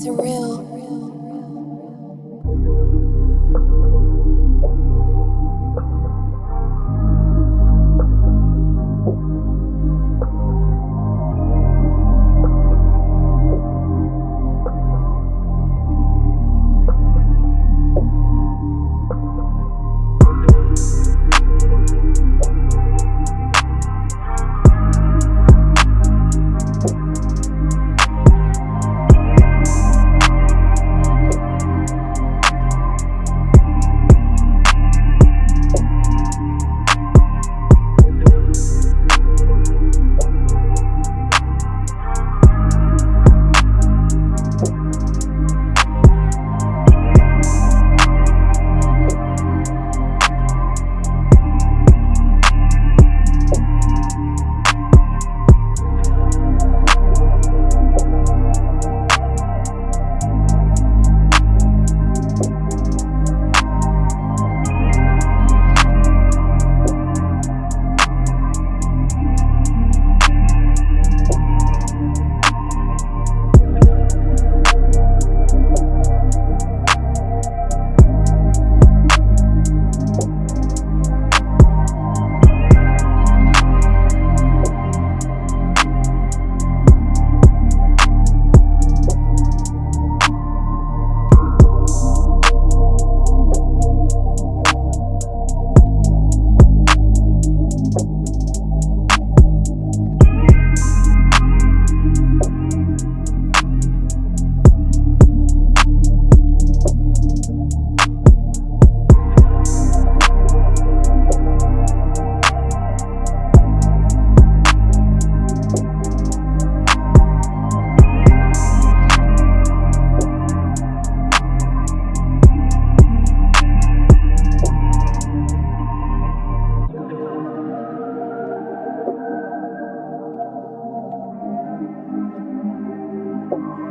surreal. you.